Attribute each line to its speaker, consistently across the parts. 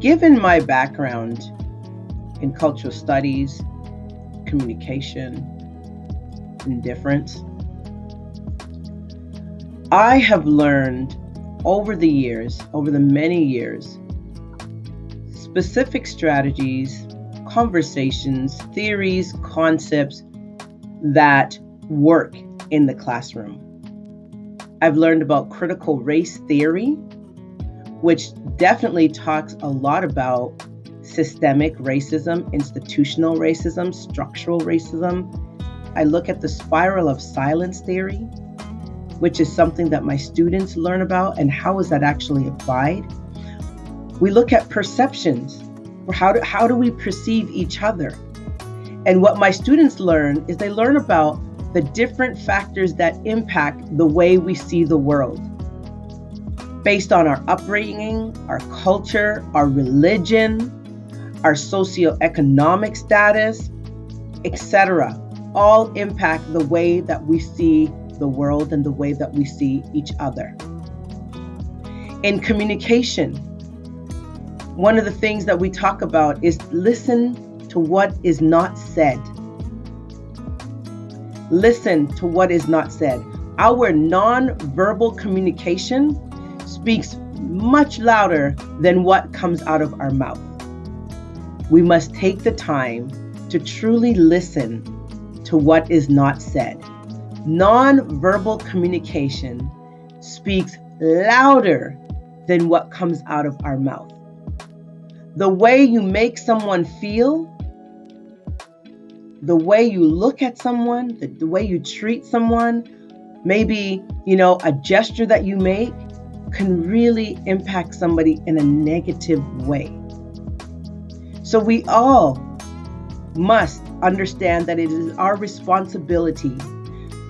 Speaker 1: given my background in cultural studies, communication, and difference, I have learned over the years, over the many years, specific strategies, conversations, theories, concepts that work in the classroom. I've learned about critical race theory, which definitely talks a lot about systemic racism, institutional racism, structural racism. I look at the spiral of silence theory, which is something that my students learn about and how is that actually applied. We look at perceptions. How do, how do we perceive each other? And what my students learn is they learn about the different factors that impact the way we see the world based on our upbringing, our culture, our religion, our socioeconomic status, etc. All impact the way that we see the world and the way that we see each other. In communication, one of the things that we talk about is listen to what is not said. Listen to what is not said. Our non-verbal communication speaks much louder than what comes out of our mouth. We must take the time to truly listen to what is not said. Non-verbal communication speaks louder than what comes out of our mouth. The way you make someone feel the way you look at someone, the, the way you treat someone, maybe, you know, a gesture that you make can really impact somebody in a negative way. So we all must understand that it is our responsibility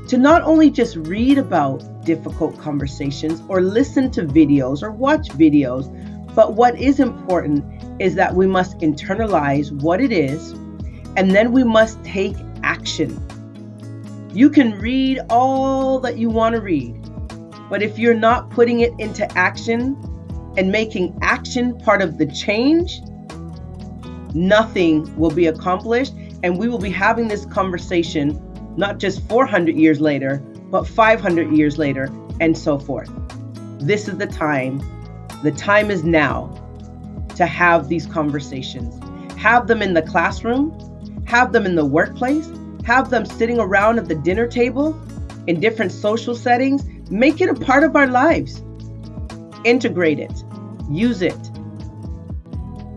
Speaker 1: to not only just read about difficult conversations or listen to videos or watch videos, but what is important is that we must internalize what it is and then we must take action. You can read all that you want to read, but if you're not putting it into action and making action part of the change, nothing will be accomplished. And we will be having this conversation not just 400 years later, but 500 years later, and so forth. This is the time. The time is now to have these conversations. Have them in the classroom, have them in the workplace, have them sitting around at the dinner table in different social settings. Make it a part of our lives. Integrate it, use it,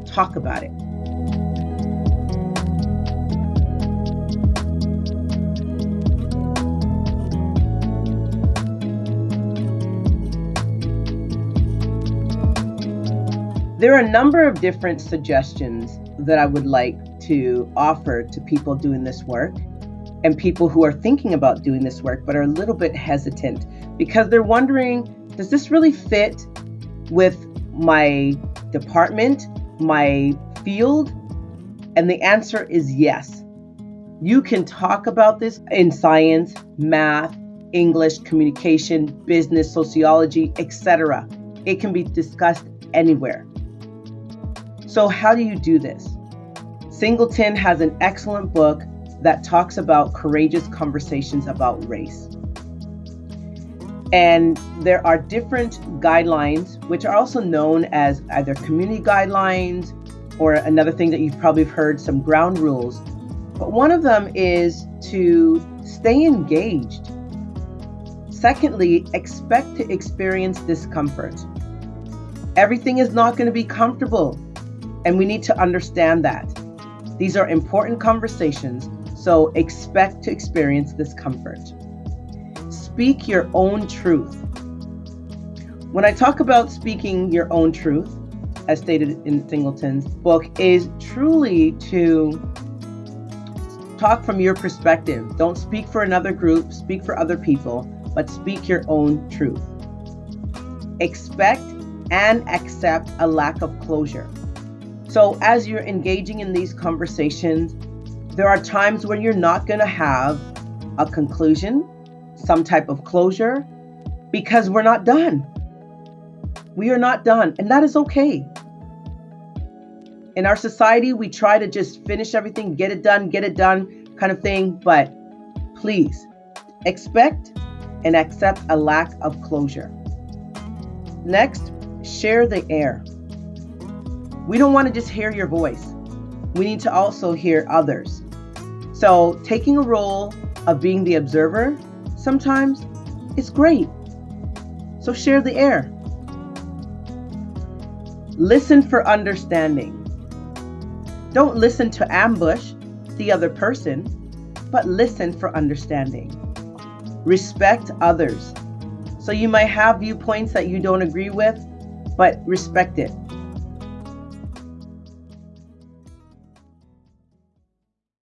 Speaker 1: talk about it. There are a number of different suggestions that I would like to offer to people doing this work and people who are thinking about doing this work but are a little bit hesitant because they're wondering does this really fit with my department, my field? And the answer is yes. You can talk about this in science, math, English, communication, business, sociology, etc. It can be discussed anywhere. So, how do you do this? Singleton has an excellent book that talks about courageous conversations about race. And there are different guidelines, which are also known as either community guidelines or another thing that you've probably heard, some ground rules. But one of them is to stay engaged. Secondly, expect to experience discomfort. Everything is not going to be comfortable, and we need to understand that. These are important conversations, so expect to experience discomfort. Speak your own truth. When I talk about speaking your own truth, as stated in Singleton's book, is truly to talk from your perspective. Don't speak for another group, speak for other people, but speak your own truth. Expect and accept a lack of closure. So, as you're engaging in these conversations, there are times when you're not going to have a conclusion, some type of closure, because we're not done. We are not done, and that is okay. In our society, we try to just finish everything, get it done, get it done kind of thing, but please expect and accept a lack of closure. Next, share the air. We don't want to just hear your voice. We need to also hear others. So, taking a role of being the observer sometimes is great. So, share the air. Listen for understanding. Don't listen to ambush the other person, but listen for understanding. Respect others. So you might have viewpoints that you don't agree with, but respect it.